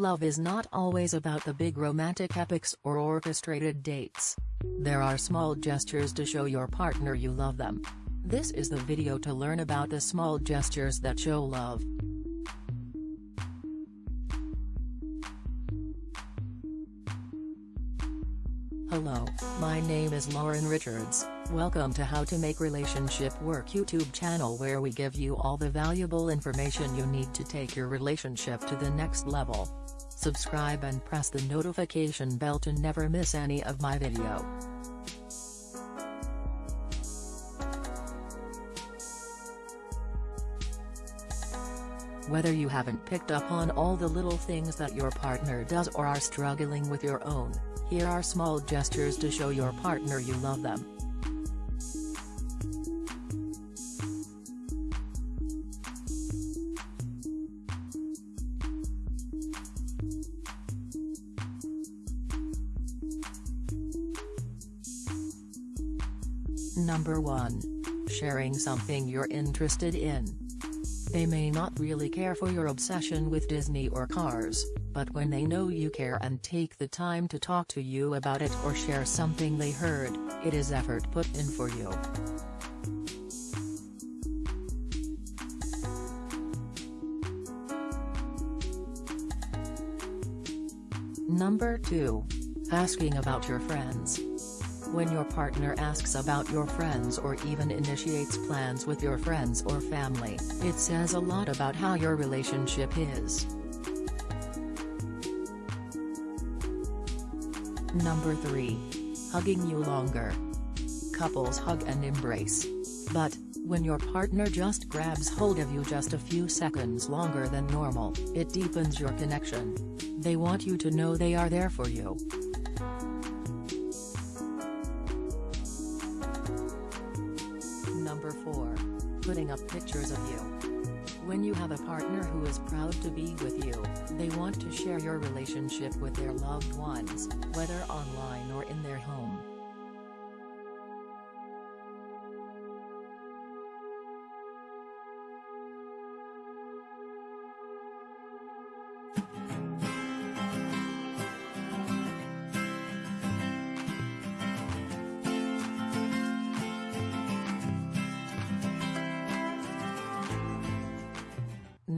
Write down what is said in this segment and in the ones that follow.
Love is not always about the big romantic epics or orchestrated dates. There are small gestures to show your partner you love them. This is the video to learn about the small gestures that show love. Hello, my name is Lauren Richards, welcome to How to Make Relationship Work YouTube channel where we give you all the valuable information you need to take your relationship to the next level. Subscribe and press the notification bell to never miss any of my video. Whether you haven't picked up on all the little things that your partner does or are struggling with your own, here are small gestures to show your partner you love them. Number 1. Sharing something you're interested in. They may not really care for your obsession with Disney or cars, but when they know you care and take the time to talk to you about it or share something they heard, it is effort put in for you. Number 2. Asking about your friends. When your partner asks about your friends or even initiates plans with your friends or family, it says a lot about how your relationship is. Number 3. Hugging you longer. Couples hug and embrace. But, when your partner just grabs hold of you just a few seconds longer than normal, it deepens your connection. They want you to know they are there for you. Number 4. Putting up pictures of you. When you have a partner who is proud to be with you, they want to share your relationship with their loved ones, whether online or in their home.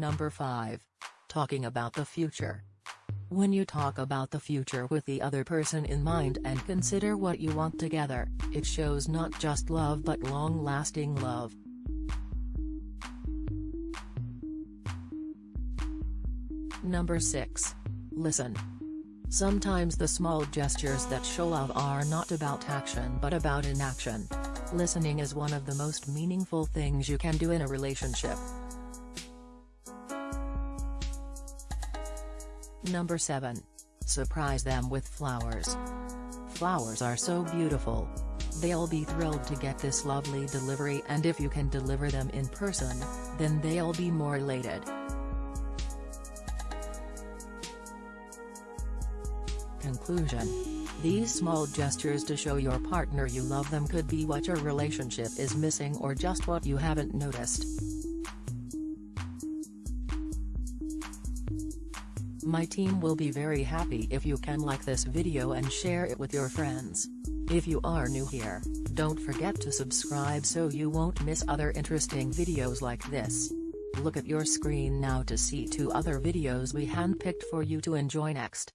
Number 5. Talking about the future. When you talk about the future with the other person in mind and consider what you want together, it shows not just love but long-lasting love. Number 6. Listen. Sometimes the small gestures that show love are not about action but about inaction. Listening is one of the most meaningful things you can do in a relationship. Number 7. Surprise them with flowers. Flowers are so beautiful. They'll be thrilled to get this lovely delivery and if you can deliver them in person, then they'll be more elated. Conclusion. These small gestures to show your partner you love them could be what your relationship is missing or just what you haven't noticed. My team will be very happy if you can like this video and share it with your friends. If you are new here, don't forget to subscribe so you won't miss other interesting videos like this. Look at your screen now to see two other videos we handpicked for you to enjoy next.